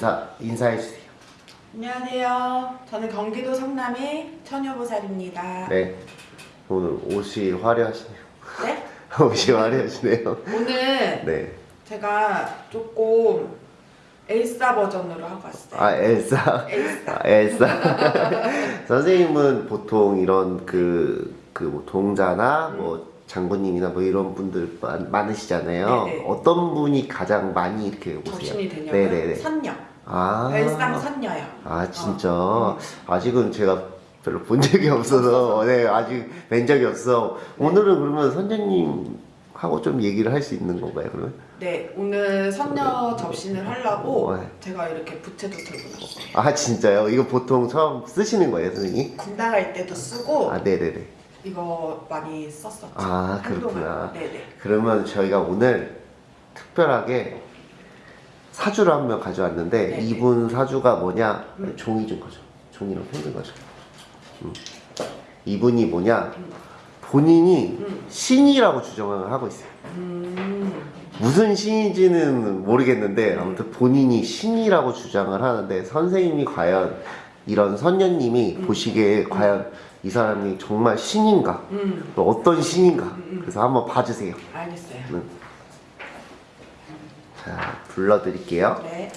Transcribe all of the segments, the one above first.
인사 인사해 주세요. 안녕하세요. 저는 경기도 성남의 처녀보살입니다. 네. 오늘 옷이 화려하시네요. 네? 옷이 화려하시네요. 오늘 네. 제가 조금 엘사 버전으로 하고 왔어요. 아 엘사. 엘사. 아, 엘사. 선생님은 보통 이런 그, 그 뭐 동자나 뭐 장군님이나 뭐 이런 분들 많, 많으시잖아요. 음. 네네. 어떤 분이 가장 많이 이렇게 오세요? 접신이 되냐고요? 네네네. 선녀. 아. 엘상 선녀요. 아 진짜 어. 아직은 제가 별로 본 적이 없어서 네 아직 뵌 적이 없어 네. 오늘은 그러면 선생님하고 좀 얘기를 할 수 있는 건가요 그러면 네, 오늘 선녀 접신을 하려고 네. 제가 이렇게 부채도 들고 나왔어요. 아 진짜요 이거 보통 처음 쓰시는 거예요 선생님 군대 갈 때도 쓰고 아 네네네 이거 많이 썼었죠. 아, 한동안. 그렇구나. 네네. 그러면 저희가 오늘 특별하게 사주를 한 명 가져왔는데 네네. 이분 사주가 뭐냐 음. 종이 좀 가져 종이랑 펜좀 가져 음. 이분이 뭐냐 음. 본인이 음. 신이라고 주장을 하고 있어요 음. 무슨 신인지는 모르겠는데 음. 아무튼 본인이 신이라고 주장을 하는데 선생님이 과연 이런 선녀님이 음. 보시기에 과연 이 사람이 정말 신인가 음. 또 어떤 신인가 음. 그래서 한번 봐주세요 알겠어요. 자 불러드릴게요 네.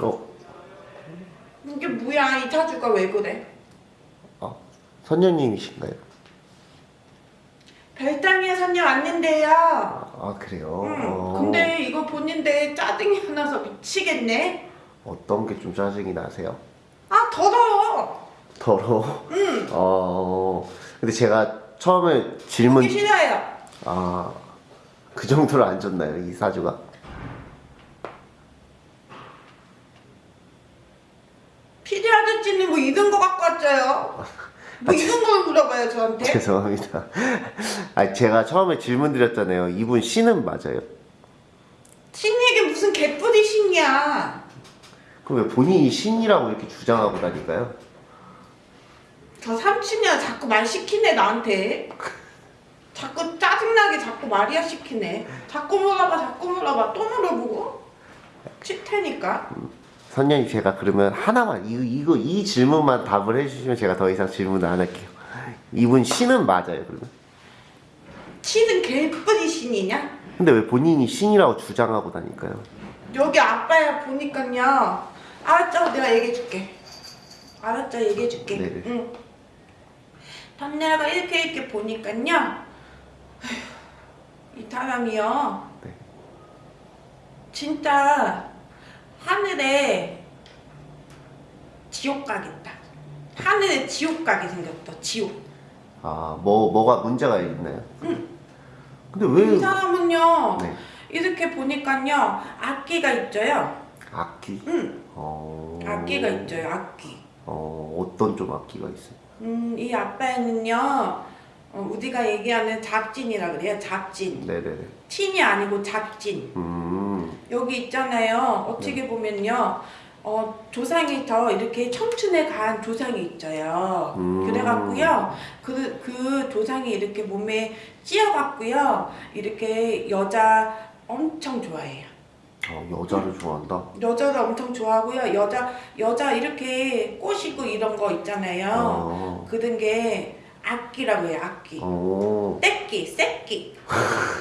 어? 이게 뭐야 이 타주가 왜 그래? 어? 선녀님이신가요? 별장에 선녀 왔는데요. 아 그래요? 응. 어, 근데 이거 보는데 짜증이 나서 미치겠네. 어떤 게 좀 짜증이 나세요? 아 더러워. 더러워? 응. 어 근데 제가 처음에 질문 보기 싫어요. 아, 그 정도로 안 좋나요, 이 사주가? 아저씨는 뭐 이런 거 갖고 왔어요. 뭐 이런 걸 물어봐요 저한테. 죄송합니다. 아, 제가 처음에 질문 드렸잖아요. 이분 신은 맞아요? 신에게 무슨 개뿔이 신이야. 그럼 왜 본인이 신이라고 이렇게 주장하고 다닐까요? 저 삼촌이야 자꾸 말 시키네 나한테. 자꾸 짜증나게 자꾸 말이야 시키네. 자꾸 물어봐 자꾸 물어봐 또 물어보고. 칠 테니까. 선녀님 제가 그러면 하나만 이, 이거 이 질문만 답을 해주시면 제가 더 이상 질문을 안 할게요. 이분 신은 맞아요, 그러면? 치는 개뿔이 신이냐? 근데 왜 본인이 신이라고 주장하고 다닐까요? 여기 아빠야 보니까요. 알았죠? 내가 얘기해줄게. 알았죠? 얘기해줄게. 네네. 응. 단내가 이렇게 이렇게 보니까요. 이 사람이요. 네. 진짜 하늘에 지옥 가겠다. 하늘에 지옥 가게 생겼다. 지옥. 아, 뭐 뭐가 문제가 있나요? 응. 근데 왜 이 사람은요. 네. 이렇게 보니까요. 악기가 있죠요. 악기? 응. 어. 악기가 있죠요. 악기. 어, 어떤 좀 악기가 있어요? 음, 이 아빠는요, 어, 우리가 얘기하는 잡진이라 그래요. 잡진. 네네네. 친이 아니고 잡진. 음, 여기 있잖아요. 어떻게 보면요, 어, 조상이 더 이렇게 청춘에 가한 조상이 있어요. 음. 그래갖고요, 그, 그 조상이 이렇게 몸에 찧어갖고요, 이렇게 여자 엄청 좋아해요. 어, 여자를 좋아한다. 여자를 엄청 좋아하고요. 여자, 여자 이렇게 꼬시고 이런 거 있잖아요. 어, 그런 게 악기라고 해요, 악기. 어, 떼끼, 새끼.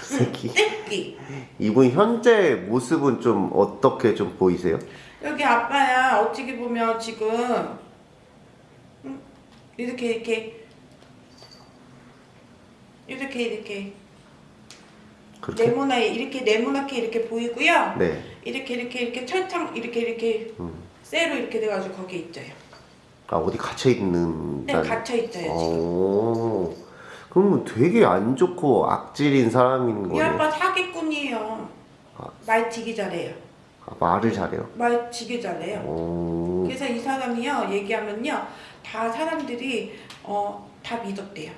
새끼. 떼끼. 이분 현재 모습은 좀 어떻게 좀 보이세요? 여기 아빠야, 어떻게 보면 지금, 음, 이렇게, 이렇게, 이렇게, 이렇게, 그렇게? 네모나, 이렇게 네모나게 이렇게 보이고요. 네. 이렇게 이렇게 이렇게 철창 이렇게 이렇게 음. 쇠로 이렇게 돼가지고 거기에 있어요. 아 어디 갇혀 있는 네 갇혀 있어요 지금. 어. 그러면 되게 안 좋고 악질인 사람인 이 거네. 아빠 사기꾼이에요. 아. 말 되게 잘해요. 아, 말을 잘해요. 말 되게 잘해요. 어. 그래서 이 사람이요 얘기하면요 다 사람들이 어 다 믿었대요.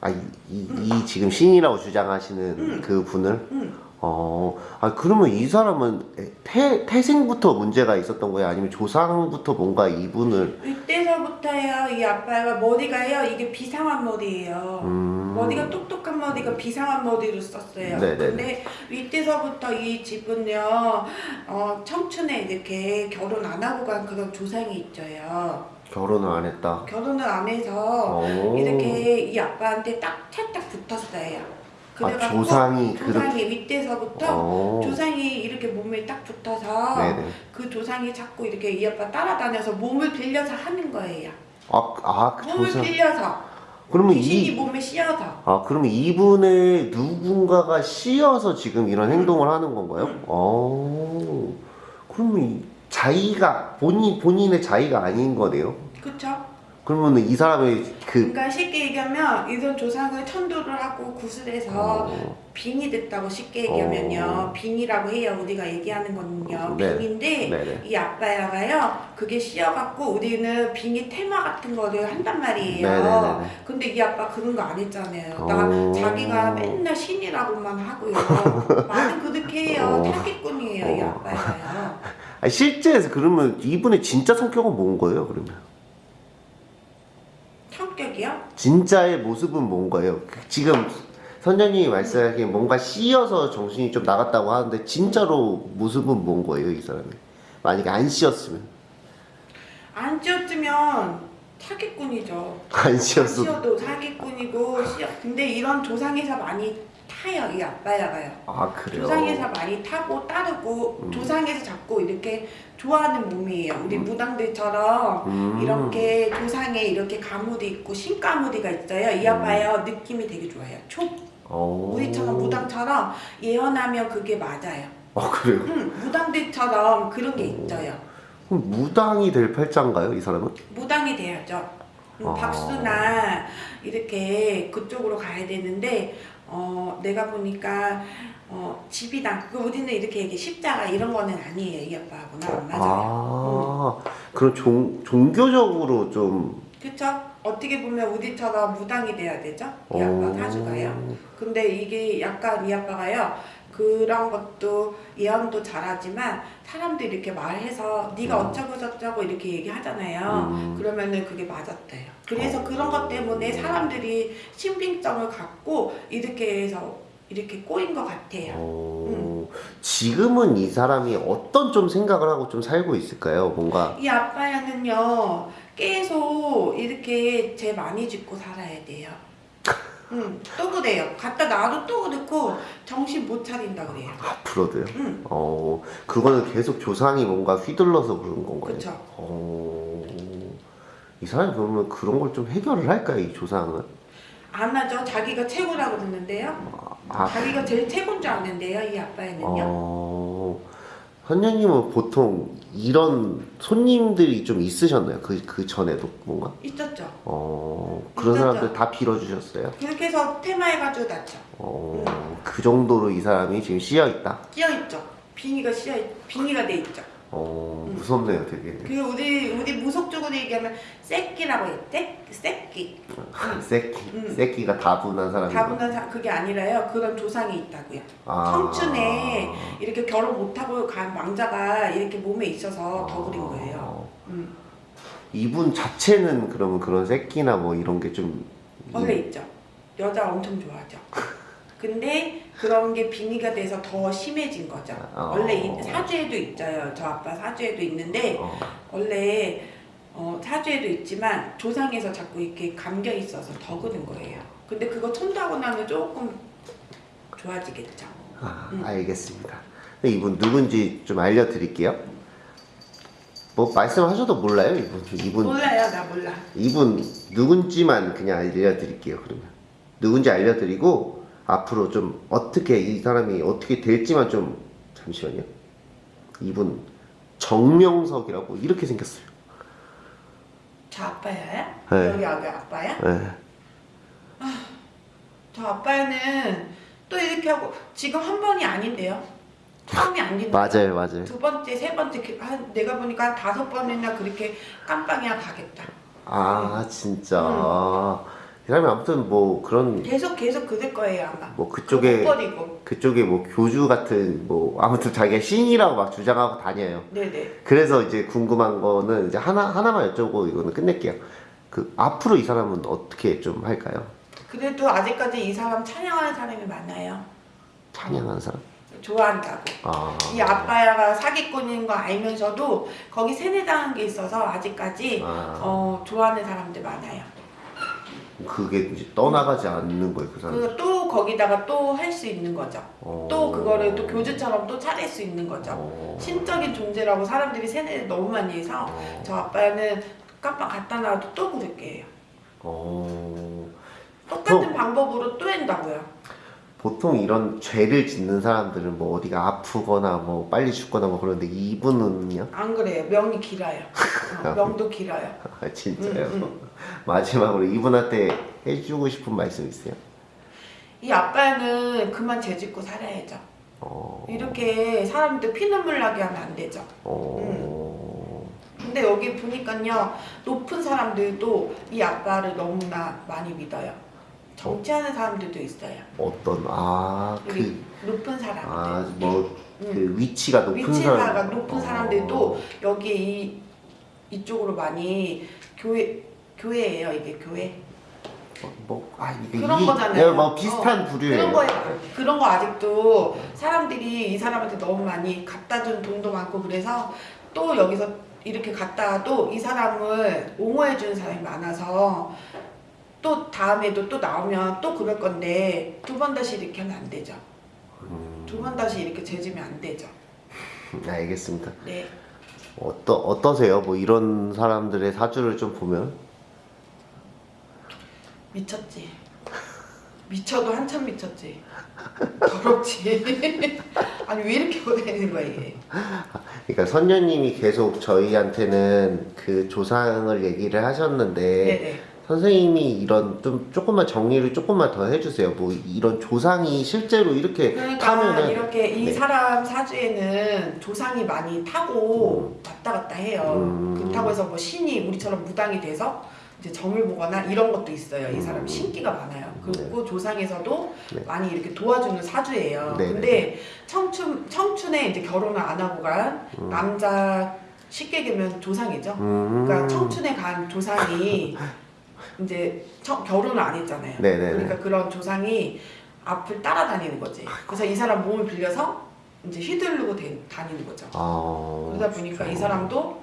아, 이, 이, 이 지금 신이라고 주장하시는 음. 그 분을? 응. 어, 아, 그러면 이 사람은 태, 태생부터 문제가 있었던 거예요? 아니면 조상부터 뭔가 이분을, 이때 서부터요 이 아빠가 머리가요 이게 비상한 머리예요. 음. 머리가 똑똑한 머리가 비상한 머리로 썼어요. 네네네. 근데 이때서부터 이 집은요 어, 청춘에 이렇게 결혼 안 하고 간 그런 조상이 있죠요. 결혼을 안 했다. 결혼을 안 해서 어. 이렇게 이 아빠한테 딱 찰딱 붙었어요. 아, 조상이. 조상이 윗대서부터 어. 조상이 이렇게 몸에 딱 붙어서 네네. 그 조상이 자꾸 이렇게 이 아빠 따라다녀서 몸을 빌려서 하는 거예요. 아, 아, 그 몸을 조상. 빌려서 그러면 귀신이 이, 몸에 씌어서 아, 그러면 이분의 누군가가 씌어서 지금 이런 행동을 하는 건가요? 음. 어. 그러면 이 자의가, 본인, 본인의 자의가 아닌 거네요? 그쵸? 그러면 이 사람의 그, 그러니까 쉽게 얘기하면 이런 조상을 천도를 하고 구슬해서 어, 빙이 됐다고 쉽게 얘기하면요 어. 빙이라고 해요 우리가 얘기하는 거는요 네. 빙인데 네네. 이 아빠야가요 그게 씌어갖고 우리는 빙이 테마 같은 거를 한단 말이에요 네네네네. 근데 이 아빠 그런 거 안 했잖아요 나 어. 자기가 맨날 신이라고만 하고요 말은 그렇게 해요 어. 사기꾼이에요 이 어. 아빠야가요 실제에서 그러면 이분의 진짜 성격은 뭔 거예요, 그러면? 성격이요? 진짜의 모습은 뭔 거예요? 그 지금 선장님이 말씀하기에 뭔가 씌어서 정신이 좀 나갔다고 하는데 진짜로 모습은 뭔 거예요, 이 사람이? 만약에 안 씌었으면 안 씌었으면 사기꾼이죠 안 씌었어. 씌어도 사기꾼이고 씌어 근데 이런 조상에서 많이 타요 이 아빠야가요 아 그래요? 조상에서 많이 타고 따르고 음. 조상에서 자꾸 이렇게 좋아하는 몸이에요 우리 무당들처럼 음. 이렇게 조상에 이렇게 가무리 있고 신가무리가 있어요 이 아빠요 느낌이 되게 좋아요 초 어. 우리처럼 무당처럼 예언하면 그게 맞아요 아 그래요? 응, 무당들처럼 그런 게 있어요 그럼 무당이 될 팔자인가요, 이 사람은? 무당이 돼야죠. 음, 아. 박수나 이렇게 그쪽으로 가야 되는데 어, 내가 보니까 어, 집이당 그 우리는 이렇게 얘기 십자가 이런 거는 아니에요 이 아빠하고는 안 맞아요. 아, 그럼 종, 종교적으로 좀. 그쵸? 어떻게 보면 우리처럼 무당이 돼야 되죠? 이 어. 아빠 사주가요. 근데 이게 약간 이 아빠가요. 그런 것도 예언도 잘하지만 사람들이 이렇게 말해서 네가 음. 어쩌고 저쩌고 이렇게 얘기하잖아요. 음. 그러면은 그게 맞았대요. 그래서 어. 그런 것 때문에 사람들이 신빙성을 갖고 이렇게 해서 이렇게 꼬인 것 같아요. 어, 지금은 이 사람이 어떤 좀 생각을 하고 좀 살고 있을까요? 뭔가 이 아빠야는요 계속 이렇게 죄 많이 짓고 살아야 돼요. 응, 또 그래요. 갖다 놔도 또 그렇고 정신 못 차린다 그래요. 앞으로도요. 응, 어, 그거는 계속 조상이 뭔가 휘둘러서 그런 건가요? 어, 이 사람이 그러면 그런 걸 좀 해결을 할까요, 이 조상은? 안 하죠. 자기가 최고라고 그러는데요. 아, 자기가 제일 최고인 줄 아는데요. 이 아빠야는요. 어, 선녀님은 보통 이런 손님들이 좀 있으셨나요? 그, 그 전에도 뭔가? 있었죠. 어, 그런 있었죠. 사람들 다 빌어주셨어요? 그렇게 해서 테마해가지고 났죠. 어, 그 정도로 이 사람이 지금 씌어있다? 씌어있죠. 빙의가 씌어 빙의가 돼 있죠. 어, 무섭네요, 되게. 그 우리 우리 무속적으로 얘기하면 새끼라고 했대. 새끼. 새끼, 음. 새끼가 다분한 사람이. 다분한 사 그게 아니라요. 그런 조상이 있다고요. 아. 청춘에 이렇게 결혼 못하고 간 왕자가 이렇게 몸에 있어서 더 그린 거예요. 어, 음. 이분 자체는 그러면 그런 새끼나 뭐 이런 게 좀. 원래 있죠. 여자 엄청 좋아하죠. 근데 그런 게 빙의가 돼서 더 심해진 거죠. 어. 원래 이- 사주에도 있어요. 저 아빠 사주에도 있는데 어, 원래 어, 사주에도 있지만 조상에서 자꾸 이렇게 감겨 있어서 더 그런 거예요. 근데 그거 천도하고 나면 조금 좋아지겠죠. 아, 음. 알겠습니다. 이분 누군지 좀 알려드릴게요. 뭐 말씀하셔도 몰라요, 이분. 이분 몰라요, 나 몰라. 이분 누군지만 그냥 알려드릴게요. 그러면 누군지 알려드리고 앞으로 좀 어떻게 이 사람이 어떻게 될지만 좀 잠시만요. 이분 정명석이라고 이렇게 생겼어요. 저 아빠야? 네. 여기 여기 아빠야? 네. 저 아빠는 또 이렇게 하고 지금 한 번이 아닌데요. 처음이 아닌데. 맞아요, 맞아요. 두 번째, 세 번째 그- 한 내가 보니까 한 다섯 번이나 그렇게 깜빵이야 가겠다. 아 진짜. 이 사람이 아무튼 뭐 그런 계속 계속 그럴 거예요 아마. 뭐 그쪽에. 그쪽에 뭐 교주 같은 뭐 아무튼 자기가 신이라고 막 주장하고 다녀요. 네네. 그래서 이제 궁금한 거는 이제 하나 하나만 여쭤보고 이거는 끝낼게요. 그 앞으로 이 사람은 어떻게 좀 할까요? 그래도 아직까지 이 사람 찬양하는 사람이 많아요. 찬양하는 사람? 좋아한다고. 아. 이 아빠야가 사기꾼인 거 알면서도 거기 세뇌당한 게 있어서 아직까지 아. 어, 좋아하는 사람들 많아요. 그게 이제 떠나가지 않는 거예요, 그 사람. 그또 거기다가 또 할 수 있는 거죠. 어. 또 그거를 또 교주처럼 또 차릴 수 있는 거죠. 어. 신적인 존재라고 사람들이 세뇌를 너무 많이 해서 어. 저 아빠는 깜빡 갖다 놔도 또 그럴게 해요. 어. 똑같은 또- 방법으로 또 한다고요. 보통 이런 죄를 짓는 사람들은 뭐 어디가 아프거나 뭐 빨리 죽거나 뭐 그런데 이분은요? 안 그래요. 명이 길어요. 어, 명도 길어요. 아, 진짜요? 음, 마지막으로 이분한테 해주고 싶은 말씀 있어요? 이 아빠는 그만 죄짓고 살아야죠. 어. 이렇게 사람들 피눈물 나게 하면 안 되죠. 어. 근데 여기 보니까요 높은 사람들도 이 아빠를 너무나 많이 믿어요. 정치하는 사람들도 있어요. 어떤 아 여기 그. 높은 사람들. 아, 뭐, 음. 그 위치가 높은 위치가 사람. 높은 어. 사람들도 여기 이 이쪽으로 많이 교회 교회예요 이게 교회 어, 뭐, 아, 그런 이- 거잖아요. 네, 뭐 비슷한 어, 부류예요. 그런 거에 그런 거 아직도 사람들이 이 사람한테 너무 많이 갖다 준 돈도 많고 그래서 또 여기서 이렇게 갖다도 이 사람을 옹호해 주는 사람이 많아서 또 다음에도 또 나오면 또 그럴 건데 두 번 다시 이렇게 하면 안 되죠. 음, 두번 다시 이렇게 재지면 안 되죠. 알겠습니다. 네. 어떠, 어떠세요? 뭐 이런 사람들의 사주를 좀 보면? 미쳤지. 미쳐도 한참 미쳤지. 더럽지. 아니 왜 이렇게 보내는 거야 이게. 그러니까 선녀님이 계속 저희한테는 그 조상을 얘기를 하셨는데 네네. 선생님이 이런 좀 조금만 정리를 조금만 더 해주세요. 뭐 이런 조상이 실제로 이렇게 그러니까 타면은 이렇게 이 네. 사람 사주에는 조상이 많이 타고 왔다 갔다 해요. 음. 그렇다고 해서 뭐 신이 우리처럼 무당이 돼서 이제 점을 보거나 이런 것도 있어요. 이 사람 음. 신기가 많아요. 그리고 조상에서도 네. 많이 이렇게 도와주는 사주예요. 네, 근데 청춘 청춘에 이제 결혼을 안 하고 간 남자 쉽게 얘기하면 조상이죠. 음. 그러니까 청춘에 간 조상이 이제 청- 결혼을 안 했잖아요. 네네네. 그러니까 그런 조상이 앞을 따라다니는 거지. 그래서 이 사람 몸을 빌려서 이제 휘두르고 대- 다니는 거죠. 아, 그러다 보니까 진짜. 이 사람도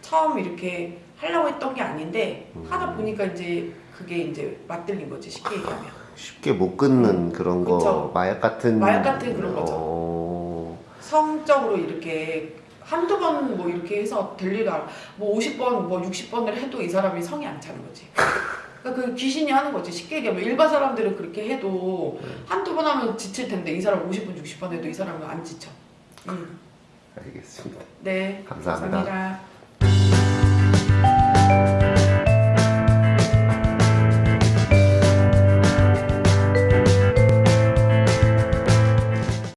처음 이렇게 하려고 했던 게 아닌데 음. 하다 보니까 이제 그게 이제 맞들린 거지 쉽게 얘기하면. 쉽게 못 끊는 그런 거 음. 그쵸. 마약 같은 마약 같은 그런 거죠. 어, 성적으로 이렇게 한두 번 뭐 이렇게 해서 될 일이 알아. 뭐 50번, 뭐 60번을 해도 이 사람이 성이 안 차는 거지. 그러니까 그 귀신이 하는 거지. 쉽게 얘기하면 일반 사람들은 그렇게 해도 네. 한두 번 하면 지칠 텐데 이 사람 50번, 60번 해도 이 사람은 안 지쳐. 음. 알겠습니다. 네. 감사합니다. 감사합니다.